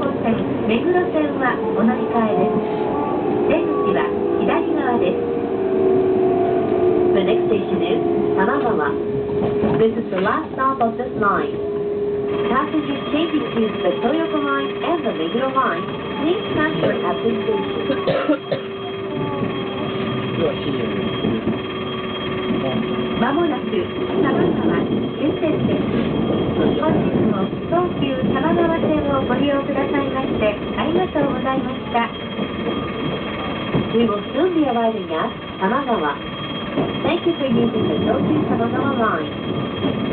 本線目黒線はお乗り換えです出口は左側です The next station is 玉川 This is the last stop of this line Passengers changing to the Toyoko line and the Meguro line please transfer at this station まもなく玉川終点です本日も東急玉川線をご利用くださいましてありがとうございました We will soon be arriving at 多摩川 Thank you for using the Tokyu Tamagawa line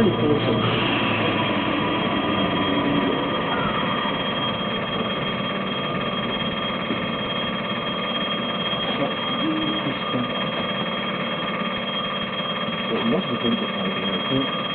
なにこの人マジで全部されてない。